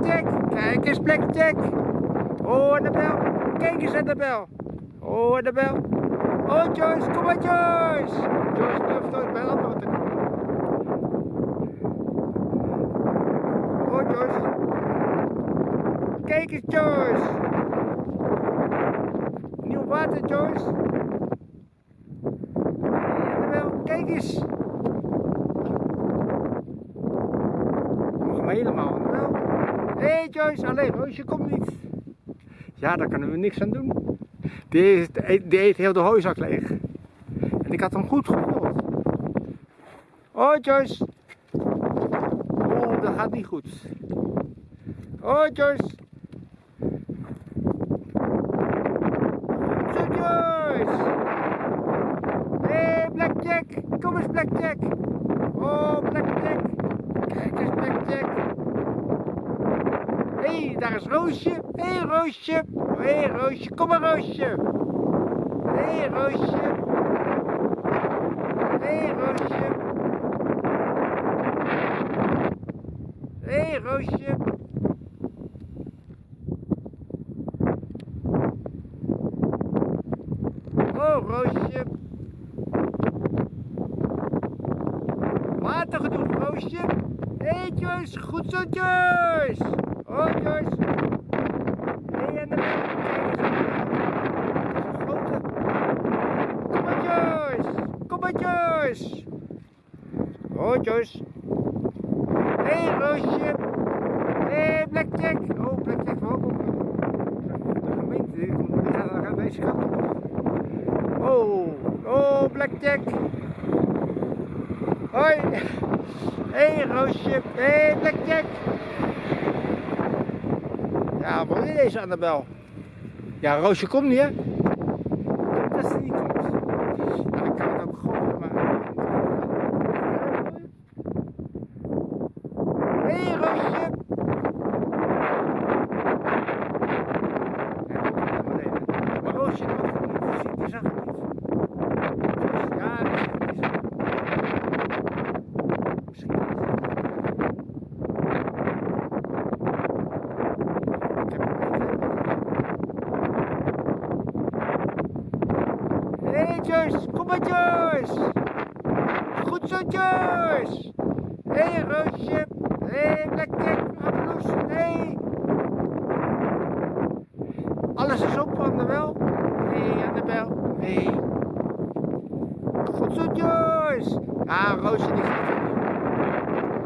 Kijk eens, Blackjack. Oh, Annabel. Kijk eens, Annabel. Oh, Annabel. Oh, Joyce. Kom maar, Joyce. Joyce durft nooit bij anderen te komen. Oh, Joyce. Kijk eens, Joyce. Nieuw water, Joyce. Annabel, kijk eens. Helemaal, Annabel. Hé, hey, Joyce. Alleen Roosje komt niet. Ja, daar kunnen we niks aan doen. Die, heeft, die eet heel de hooizak leeg. En ik had hem goed gevuld. Oh, Joyce. Oh, dat gaat niet goed. Oh, Joyce. Zo, Joyce. Hé, hey, Blackjack. Kom eens, Blackjack. Oh, Blackjack. Kijk eens, Blackjack. Hé, hey, daar is Roosje. Hé, hey, Roosje. Hé, hey, Roosje. Kom maar, Roosje. Hé, hey, Roosje. Hé, hey, Roosje. Hé, hey, Roosje. Oh, Roosje. Water genoeg, Roosje. Hé, hey, Joyce. Goed zo, Joyce. Oh, Joyce. Hé, hey, en de grote. Kom maar, Joyce. Kom maar, Joyce. Oh, Joyce. Hé, Roosje. Hé, hey, Blackjack. Oh, Blackjack, welkom. De gemeente, gaat aan kant op. Oh, oh, Blackjack. Hoi. Hé, hey, Roosje. Hé, hey, Blackjack. Ja, wat is deze Annabel? Ja, Roosje komt niet, hè? Dat is niet komt. Nou, ik kan het ook gooien, maar... Hé, hey, Roosje. Maar Roosje, zag het niet. Ja, Joyce, kom maar Joyce. Goed zo Joyce. Hé hey, Roosje, hé hey, lekker, hé. Alles is op Annabel. Hé hey, Annabel, hé. Hey. Goed zo Joyce. Ah, Roosje die gaat